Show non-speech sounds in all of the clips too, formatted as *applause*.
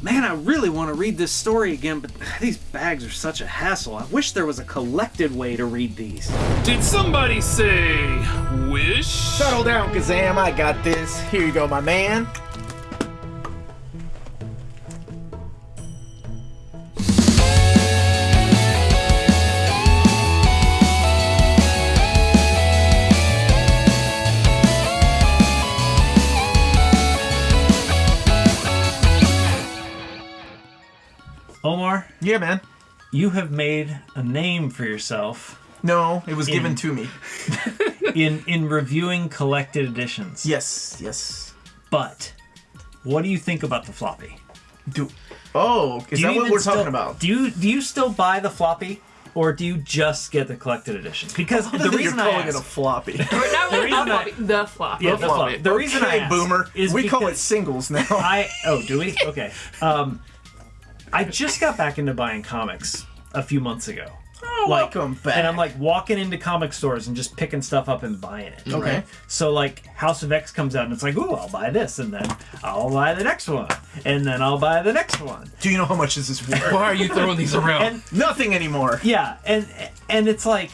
Man, I really want to read this story again, but *sighs* these bags are such a hassle. I wish there was a collected way to read these. Did somebody say wish? Settle down, Kazam. I got this. Here you go, my man. Yeah, man. you have made a name for yourself No, it was given to me. *laughs* in in reviewing collected editions. Yes, yes. But what do you think about the floppy? Do. Oh, is Do that what we're still- talking about? Do you do you still buy the floppy, or do you just get the collected edition? Because the You're reason I calling it a floppy. *laughs* The the, reason I- The floppy. yeah, the the, floppy. floppy. the reason I Okay, ask boomer. is we call it singles now. I oh do we okay um I just got back into buying comics a few months ago. Oh, like, welcome back. And I'm like walking into comic stores and just picking stuff up and buying it. Okay. right? So like House of X comes out and it's like, ooh, I'll buy this, and then I'll buy the next one, and then I'll buy the next one. Do you know how much this is worth? Why are you throwing these around? And Nothing anymore. yeah, and and it's like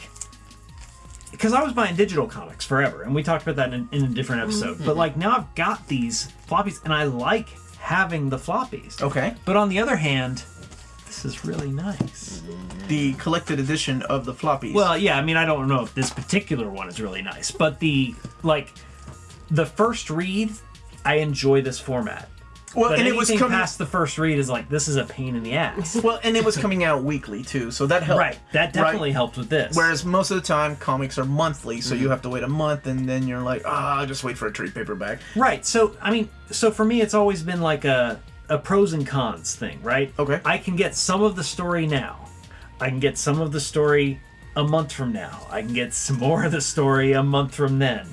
because I was buying digital comics forever, and we talked about that in, in a different episode. Mm-hmm. But like now I've got these floppies, and I like having the floppies. Okay. But on the other hand, this is really nice. The collected edition of the floppies. Well, yeah, I mean, I don't know if this particular one is really nice, but the like the first read, I enjoy this format. Well, But and it was coming. past the first read is like this is a pain in the ass. *laughs* Well, and it was coming out weekly too, so that helped. right, that definitely helped with this. Whereas most of the time comics are monthly, so you have to wait a month, and then you're like, ah, I'll just wait for a trade paperback. Right. So I mean, so for me, it's always been like a a pros and cons thing, right? Okay. I can get some of the story now. I can get some of the story a month from now. I can get some more of the story a month from then,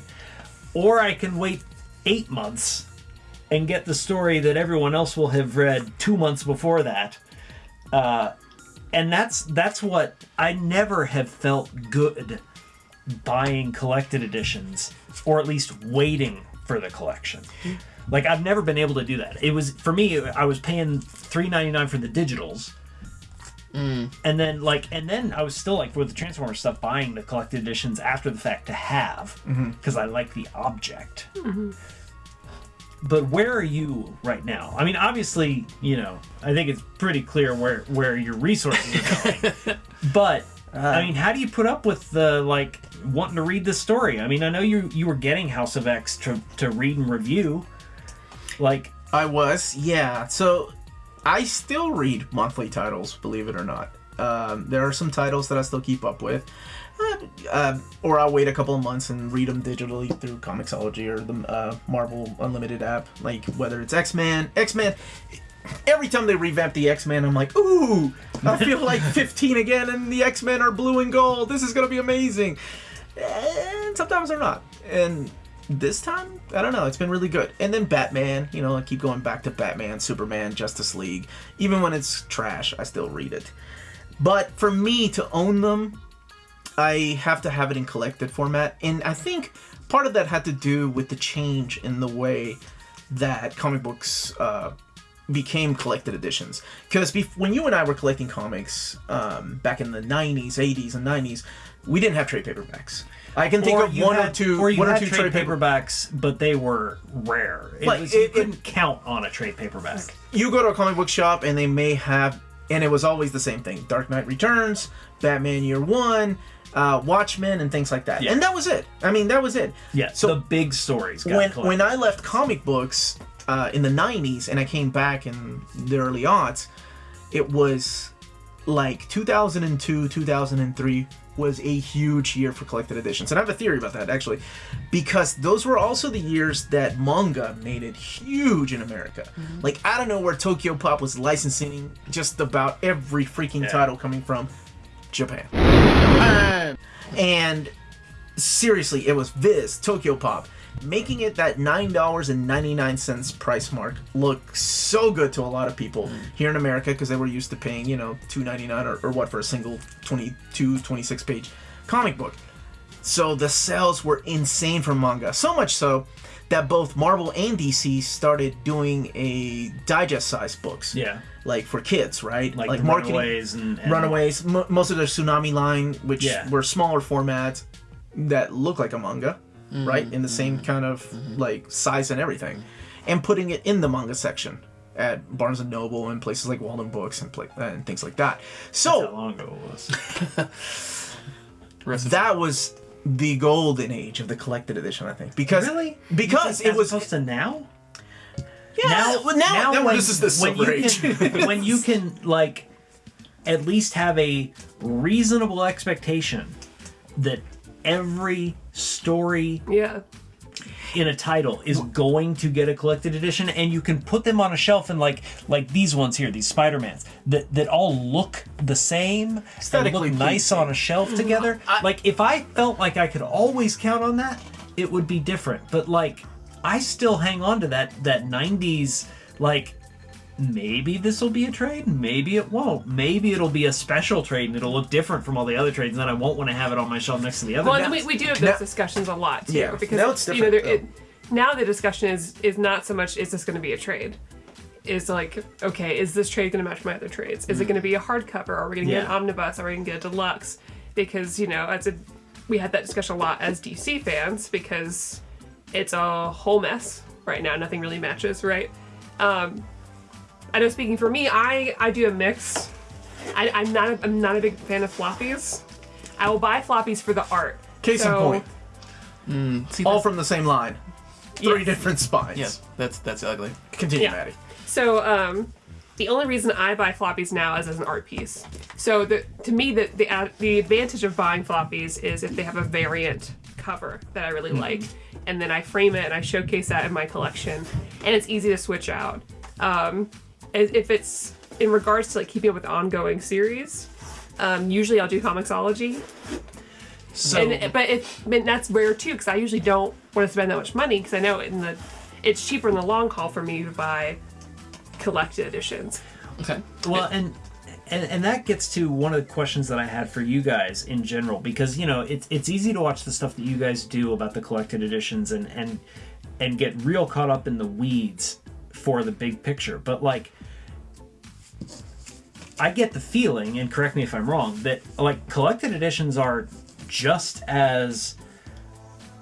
or I can wait eight months and get the story that everyone else will have read two months before that. Uh, and that's that's what I never have felt good buying collected editions or at least waiting for the collection. Like I've never been able to do that. It was for me I was paying 3.99 for the digitals. Mm. And then like and then I was still like with the Transformers stuff buying the collected editions after the fact to have mm-hmm. because I like the object. Mm-hmm. But where are you right now? I mean, obviously, you know, I think it's pretty clear where where your resources are going. *laughs* but I uh. mean, how do you put up with the like wanting to read the story? I mean, I know you you were getting House of X to to read and review. Like, I was, yeah. So I still read monthly titles, believe it or not. Um, there are some titles that I still keep up with. Uh, uh, or I'll wait a couple of months and read them digitally through Comixology or the uh, Marvel Unlimited app. Like whether it's X Men, X Men. Every time they revamp the X Men, I'm like, ooh, I feel *laughs* like 15 again, and the X Men are blue and gold. This is gonna be amazing. And sometimes they're not. And this time, I don't know. It's been really good. And then Batman, you know, I keep going back to Batman, Superman, Justice League. Even when it's trash, I still read it. But for me to own them, I have to have it in collected format. And I think part of that had to do with the change in the way that comic books uh, became collected editions. Because when you and I were collecting comics um, back in the 90s, 80s, and 90s, we didn't have trade paperbacks. I can think or of one had, or two, or you one or two trade, trade paperbacks. paperbacks, but they were rare. It Like, was, you it- it- couldn't count on a trade paperback. you go to a comic book shop and they may have and it was always the same thing dark knight returns batman year one uh, watchmen and things like that Yeah. and that was it i mean that was it Yeah. so the big stories. Got when collected. when i left comic books uh, in the 90s and i came back in the early aughts it was like 2002 2003 was a huge year for collected editions. And i have a theory about that actually because those were also the years that manga made it huge in america. Mm-hmm. Like i don't know where tokyo pop was licensing just about every freaking Yeah. title coming from japan! And seriously, it was Viz, Tokyo Pop, making it that $9.99 price mark look so good to a lot of people here in America because they were used to paying, you know, $2.99 or, or what for a single 22, 26 page comic book. So the sales were insane for manga. So much so that both Marvel and DC started doing a digest size books. Yeah. Like for kids, right? Like, the Runaways and, and Runaways, most of their Tsunami line, which Yeah. were smaller formats that look like a manga, Mm-hmm. right? In the same kind of like size and everything, and putting it in the manga section at Barnes and Noble and places like Waldenbooks and, pla- and things like that. How So long ago it was? *laughs* That was the golden age of the collected edition, I think, because really? because it was opposed to now. yeah, now, well, now, now when, this is the when silver you age. can, *laughs* when you can like at least have a reasonable expectation that every story Yeah. in a title is going to get a collected edition and you can put them on a shelf and like like these ones here these spider-mans that that all look the same and look nice pleasing. on a shelf mm-hmm. together like if i felt like i could always count on that it would be different but like i still hang on to that that 90s like maybe this will be a trade maybe it won't maybe it'll be a special trade and it'll look different from all the other trades and then i won't want to have it on my shelf next to the other Well, we, we do have those Now- discussions a lot too. Yeah, because now it's you know, it, now the discussion is is not so much is this going to be a trade. Is like okay, is this trade going to match my other trades? Is it going to be a hardcover? Are we going to get an Yeah. omnibus? Are we going to get a deluxe? Because you know, as a we had that discussion a lot as DC fans because it's a whole mess right now. Nothing really matches, right? Um, I know. Speaking for me, I I do a mix. I, I'm not a, I'm not a big fan of floppies. I will buy floppies for the art. Case So- in point, See, all from the same line, three Yes. different spines. yeah, that's that's ugly. Continue, Yeah. Maddie. So um, the only reason I buy floppies now is as an art piece. So the, to me, the, the ad- the advantage of buying floppies is if they have a variant cover that I really like, and then I frame it and I showcase that in my collection, and it's easy to switch out. Um, as- if it's in regards to like keeping up with ongoing series, um, usually I'll do Comixology, so and but it but that's rare too because I usually don't want to spend that much money because I know in the it's cheaper in the long haul for me to buy collected editions. Okay. Well, and, and and that gets to one of the questions that I had for you guys in general, because you know it's it's easy to watch the stuff that you guys do about the collected editions and and and get real caught up in the weeds for the big picture, but like. I get the feeling, and correct me if I'm wrong, that like collected editions are just as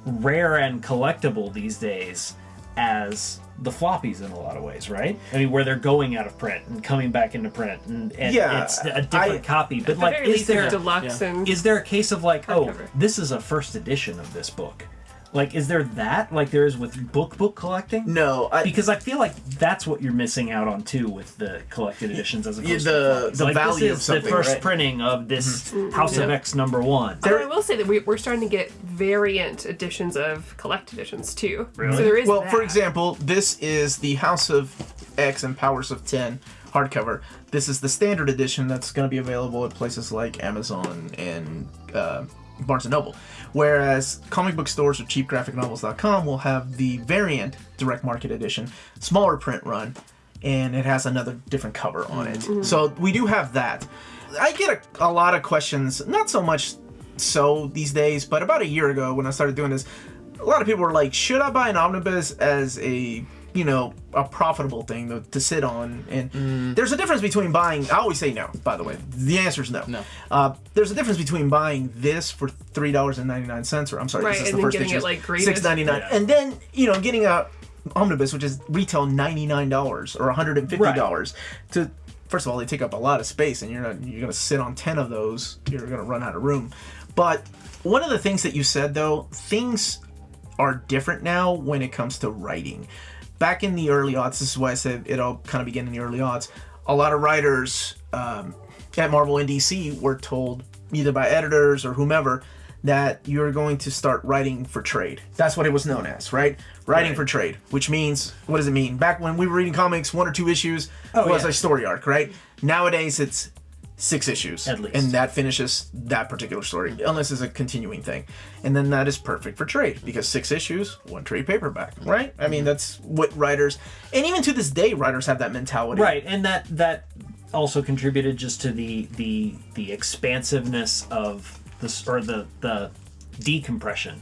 rare and collectible these days as the floppies in a lot of ways, right? I mean, where they're going out of print and coming back into print, and, and Yeah, it's a different I- copy. But At the like, is there deluxe yeah. and is there a case of like, oh, Hardcover. this is a first edition of this book? Like, is there that like there is with book book collecting? No, I, Because I feel like that's what you're missing out on too with the collected editions as opposed Yeah, the- to floppies. the like, value this of is something, the first right? printing of this House of X number one. Although I will say that we, we're starting to get variant editions of collect editions too. Really? So there is well, that. for example, this is the House of X and Powers of Ten hardcover. This is the standard edition that's going to be available at places like Amazon and uh, Barnes and Noble. Whereas comic book stores or cheapgraphicnovels.com will have the variant direct market edition, smaller print run, and it has another different cover on it. Mm-hmm. So we do have that. I get a, a lot of questions, not so much so these days, but about a year ago when I started doing this, a lot of people were like, should I buy an omnibus as a you know a profitable thing to, to sit on. And there's a difference between buying i always say no by the way. The answer is no. No. uh, there's a difference between buying this for three dollars and 99 cents or i'm sorry Right, this is and the then first getting it, issue, like, six ninety nine Yeah. and then you know getting a omnibus which is retail 99 dollars or 150 dollars to first of all they take up a lot of space and you're not you're gonna sit on 10 of those you're gonna run out of room. But one of the things that you said though things are different now when it comes to writing. Back in the early odds, this is why I said it all kind of began in the early odds. A lot of writers um, at Marvel and DC were told, either by editors or whomever, that you're going to start writing for trade. That's what it was known as, right? Writing Right. for trade, which means, what does it mean? Back when we were reading comics, one or two issues Oh, was yeah. a story arc, right? Nowadays, it's six issues At least. and that finishes that particular story unless it's a continuing thing and then that is perfect for trade because six issues one trade paperback right i mean that's what writers and even to this day writers have that mentality right and that that also contributed just to the the the expansiveness of this or the the decompression,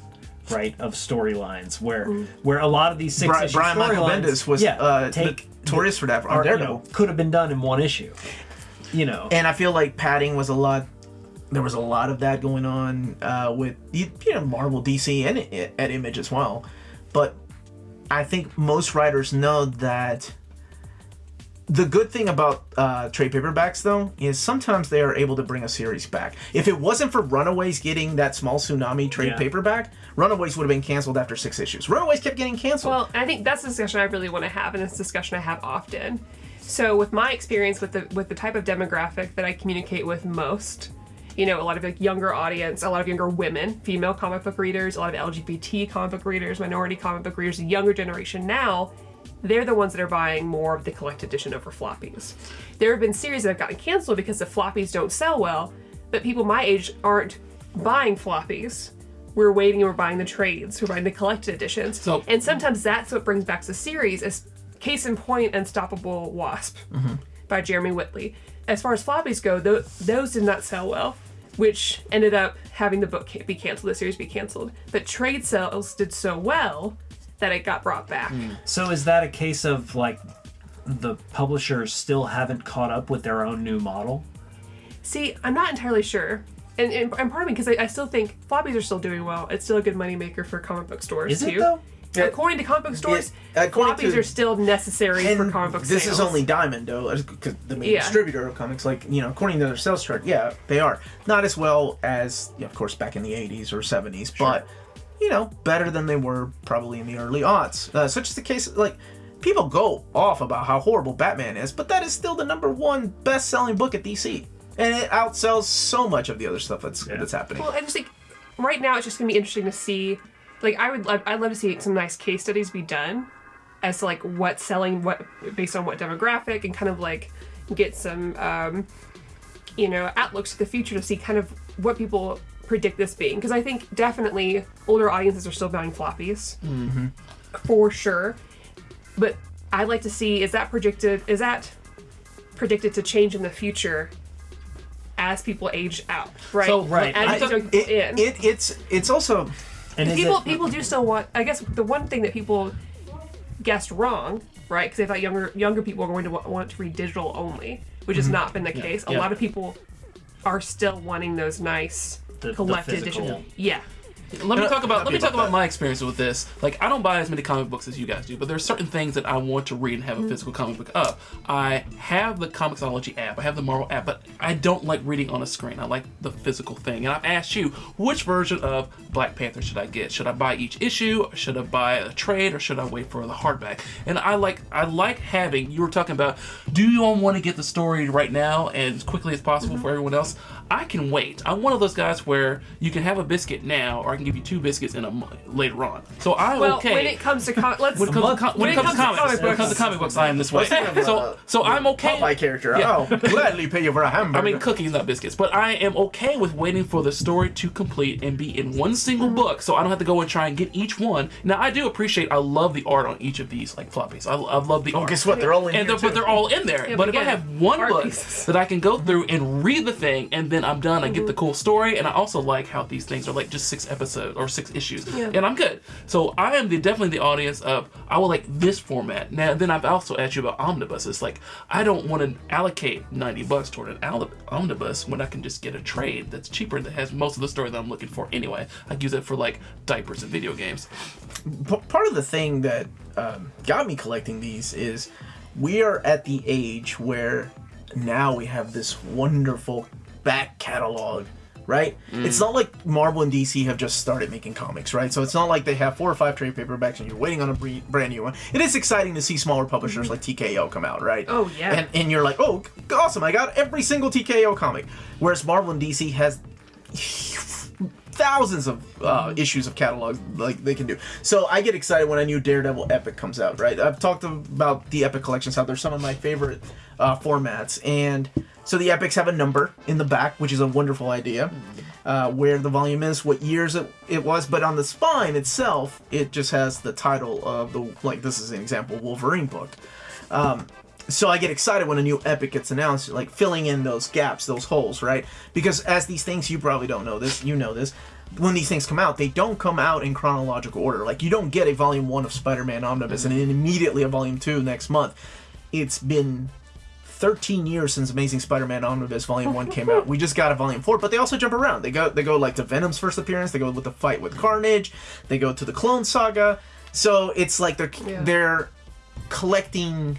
right, of storylines where where a lot of these six Bri- issue Brian Michael Bendis was yeah, uh, take notorious for that on are, you Daredevil. know, could have been done in one issue. You know, and I feel like padding was a lot. There was a lot of that going on uh, with you you know Marvel, DC, and at Image as well. But I think most writers know that the good thing about uh, trade paperbacks, though, is sometimes they are able to bring a series back. If it wasn't for Runaways getting that small tsunami trade Yeah. paperback, Runaways would have been canceled after six issues. Runaways kept getting canceled. Well, I think that's a discussion I really want to have, and it's a discussion I have often. So, with my experience with the with the type of demographic that I communicate with most, you know, a lot of like younger audience, a lot of younger women, female comic book readers, a lot of LGBT comic book readers, minority comic book readers, the younger generation now, they're the ones that are buying more of the collected edition over floppies. There have been series that have gotten canceled because the floppies don't sell well, but people my age aren't buying floppies. We're waiting and we're buying the trades, we're buying the collected editions. So- and sometimes that's what brings back the series as case in point Unstoppable Wasp mm-hmm. by Jeremy Whitley. As far as floppies go, tho- those did not sell well, which ended up having the book be canceled, the series be canceled. But trade sales did so well that it got brought back. Mm. so is that a case of like the publishers still haven't caught up with their own new model? See, I'm not entirely sure. And, and, and part of me, because I, I still think floppies are still doing well. It's still a good moneymaker for comic book stores, Is too. it though? According to comic book stores, Yeah, floppies to- are still necessary for comic book this sales. is only Diamond, though, because the main Yeah. distributor of comics. Like you know, according to their sales chart, yeah, they are not as well as, yeah, of course, back in the '80s or '70s, but you know, better than they were probably in the early aughts. Uh, such is the case. Like people go off about how horrible Batman is, but that is still the number one best-selling book at DC, and it outsells so much of the other stuff that's that's happening. Well, I just think right now it's just gonna be interesting to see. Like, I would, love, I'd love to see some nice case studies be done as to like what's selling, what based on what demographic, and kind of like get some, um, you know, outlooks to the future to see kind of what people predict this being. Because I think definitely older audiences are still buying floppies, for sure. But I'd like to see is that predicted? Is that predicted to change in the future? As people age out, right? So, right, As I- you It, in it, it's it's also And people it, people do still want i guess the one thing that people guessed wrong right? Because they thought younger younger people are going to wa- want to read digital only which has mm-hmm. not been the case. A Yeah. lot of people are still wanting those nice The- the collected physical- edition yeah Let me talk about let me people talk about that- my experience with this. Like I don't buy as many comic books as you guys do, but there's certain things that I want to read and have a mm-hmm. physical comic book of. I have the Comixology app, I have the Marvel app, but I don't like reading on a screen. I like the physical thing. And I've asked you, which version of Black Panther should I get? Should I buy each issue? Should I buy a trade or should I wait for the hardback? And I like I like having you were talking about do you all want to get the story right now and as quickly as possible mm-hmm. for everyone else? I can wait. I'm one of those guys where you can have a biscuit now, or I can give you two biscuits in a month later on. So I'm well okay. when it comes to com- let's when it comes, to, com- when it comes to comics, comic when it comes to books comic books, I am this way. thinking So, so I'm okay. Popeye character. Yeah. I'll gladly pay you for a hamburger. I mean, cookies, not biscuits. But I am okay with waiting for the story to complete and be in one single mm-hmm. book, so I don't have to go and try and get each one. Now, I do appreciate. I love the art on each of these, like floppies. I, I love the art. oh, art. guess what? They're all in and here they're, but they're all in there. Yeah, but but if I have one book pieces. that I can go through and read the thing, and then I'm done, I get the cool story, and I also like how these things are like just six episodes or six issues, Yeah. and I'm good. So I am the, definitely the audience of I will like this format. Now, then I've also asked you about omnibuses. Like I don't want to allocate 90 bucks toward an al- omnibus when I can just get a trade that's cheaper that has most of the story that I'm looking for anyway. I use it for like diapers and video games. P- part of the thing that um, got me collecting these is we are at the age where now we have this wonderful back catalog right? Mm. It's not like marvel and dc have just started making comics right? So it's not like they have four or five trade paperbacks and you're waiting on a brand new one. It is exciting to see smaller publishers mm-hmm. like tko come out right? Oh, yeah. and, and you're like oh awesome i got every single tko comic. Whereas marvel and dc has thousands of uh, issues of catalog like they can do. So I get excited when a new Daredevil Epic comes out. Right? I've talked about the Epic collections. How they're some of my favorite uh, formats, and so the Epics have a number in the back, which is a wonderful idea. Uh, where the volume is, what years it, it was, but on the spine itself, it just has the title of the like. This is an example Wolverine book. Um, so I get excited when a new epic gets announced, like filling in those gaps, those holes, right? Because as these things, you probably don't know this, you know this. when these things come out, they don't come out in chronological order. Like you don't get a volume one of Spider-Man Omnibus and then immediately a volume two next month. It's been 13 years since Amazing Spider-Man Omnibus Volume One came out. We just got a Volume Four, but they also jump around. They go they go like to Venom's first appearance. They go with the fight with Carnage. They go to the Clone Saga. So it's like they're Yeah. they're collecting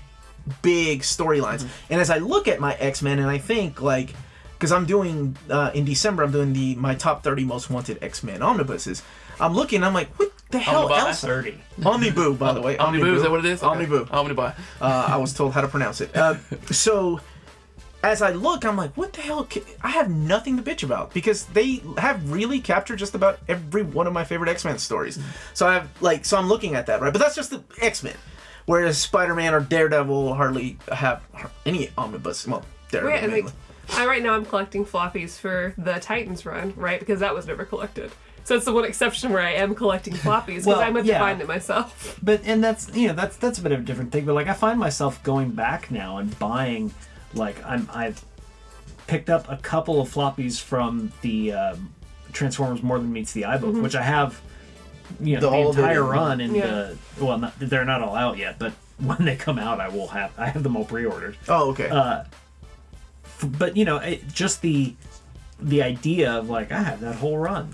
big storylines. And as I look at my X Men, and I think like, because I'm doing uh, in December, I'm doing the my top 30 most wanted X Men omnibuses. I'm looking, I'm like, what the hell Omnibuy? else? Thirty. Omniboo, by the way. *laughs* Omniboo, is that what it is? Okay. Omniboo. Omnibus. Uh, I was told how to pronounce it. Uh, *laughs* so, as I look, I'm like, what the hell? I have nothing to bitch about because they have really captured just about every one of my favorite X Men stories. So I have like, so I'm looking at that, right? But that's just the X Men. Whereas Spider Man or Daredevil hardly have any omnibus. Well, Daredevil. Right, mainly. like, I right now I'm collecting floppies for the Titans run, right? Because that was never collected. So it's the one exception where I am collecting *laughs* floppies because Well, I meant yeah. to find it myself. But and that's you know that's that's a bit of a different thing. But like I find myself going back now and buying, like I'm I've picked up a couple of floppies from the um, Transformers More Than Meets the Eye book, which I have, you know, The the, all entire in- run. And Yeah. uh, well, not, they're not all out yet, but *laughs* when they come out, I will have I have them all pre-ordered. oh, okay. Uh, But you know, it, just the the idea of like I have that whole run,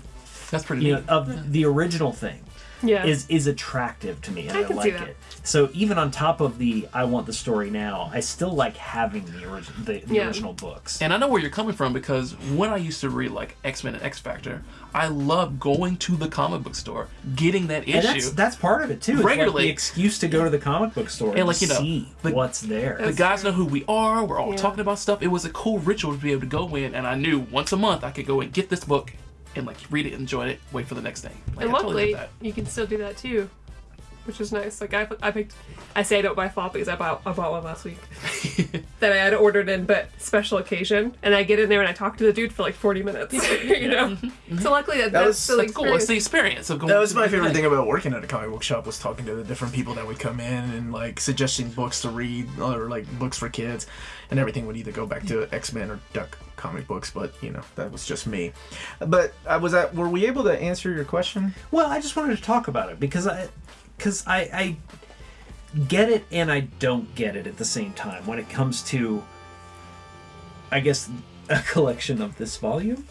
That's pretty you neat. know, of the original thing Yeah. is is attractive to me and I I, can see like that. it. So even on top of the I want the story now, I still like having the original the, the Yeah. original books. And I know where you're coming from because when I used to read like X Men and X Factor, I loved going to the comic book store, getting that And issue. that's that's part of it too. It's like Regularly. the excuse to go to the comic book store and, And, like, you know, see the- what's there. the guys know who we are. We're all Yeah. talking about stuff. It was a cool ritual to be able to go in, and I knew once a month I could go and get this book and like read it, enjoy it, wait for the next thing. Like, and I totally luckily, you can still do that too, which is nice. Like I, I picked, I say I don't buy floppies. I bought, I bought one last week *laughs* that I had ordered in, but special occasion. And I get in there and I talk to the dude for like forty minutes. *laughs* you know. *laughs* So luckily that, that's was- still. That's cool. It's the experience of going. That was my favorite thing. thing about working at a comic book shop was talking to the different people that would come in and like suggesting books to read or like books for kids, and everything would either go back to X Men or Duck comic books. But you know that was just me. But I was at. Were we able to answer your question? Well, I just wanted to talk about it because I, because I, I get it and I don't get it at the same time when it comes to, I guess, *laughs* a collection of this volume.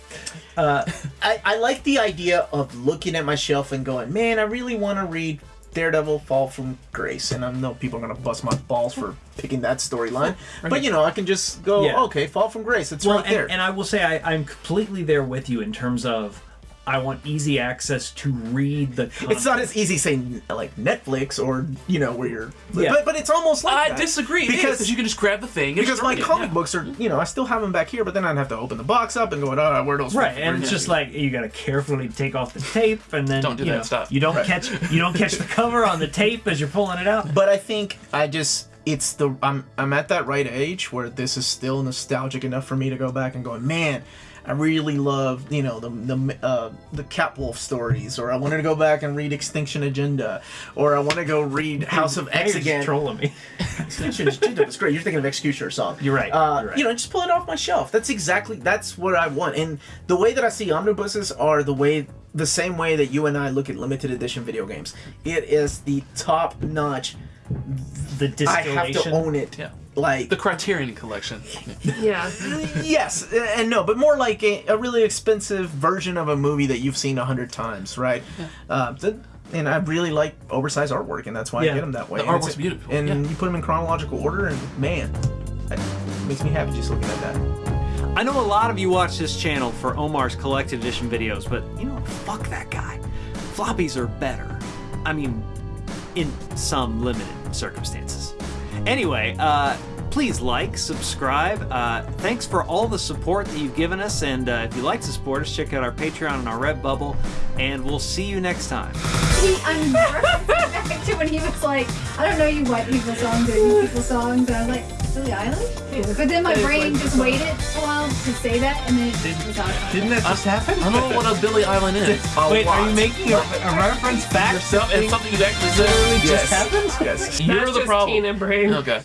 Uh, I, I like the idea of looking at my shelf and going, man, I really want to read Daredevil Fall from Grace. And I know people are going to bust my balls for picking that storyline. But, you know, I can just go, Yeah. okay, Fall from Grace. It's Well, right there. and, and I will say I, I'm completely there with you in terms of I want easy access to read the. Content. it's not as easy saying like Netflix or, you know, where you're. Yeah. But, but it's almost like I that. disagree Because because you can just grab the thing. and because my read it, comic yeah. books are, you know, I still have them back here, but then I'd have to open the box up and go, oh, where are those? Right, and it's just like you got to carefully take off the tape, and then Don't do you that know, stuff. You don't catch you don't catch the cover on the tape as you're pulling it out. But I think I just it's the I'm I'm at that right age where this is still nostalgic enough for me to go back and go, man, I really love you know the the uh, the Catwolf stories, or I wanted to go back and read Extinction Agenda, or I want to go read *laughs* House of X you're again. trolling me. *laughs* Extinction Agenda was great. You're thinking of Executioner song. You're right, Uh, you're right. You know, just pull it off my shelf. That's exactly that's what I want. And the way that I see omnibuses are the way the same way that you and I look at limited edition video games. It is the top notch. The I have to own it. Yeah. Like The Criterion Collection. Yeah. *laughs* yes and no, but more like a, a really expensive version of a movie that you've seen a hundred times, right? Uh, th- and I really like oversized artwork, and that's why Yeah. I get them that way. The And it's- artwork's beautiful, and yeah. you put them in chronological order, and man, it makes me happy just looking at that. I know a lot of you watch this channel for Omar's collected edition videos, but you know, fuck that guy. Floppies are better. I mean, in some limited circumstances. Anyway, uh, please like, subscribe. Uh, thanks for all the support that you've given us, and uh, if you'd like to support us, check out our Patreon and our Redbubble, and we'll see you next time. he, I'm *laughs* back to when he was like, I don't know you white people songs or you people songs. And I was like, Billie Eilish? But then my It is brain like- just waited a while to say that, and then it was out. Didn't that just happen? I don't know what a Billy Island is. A *laughs* Wait, are you making a, a reference back to and things something you actually that literally said. just happened? Yes. You're That's the just problem. Teen and brain. Okay.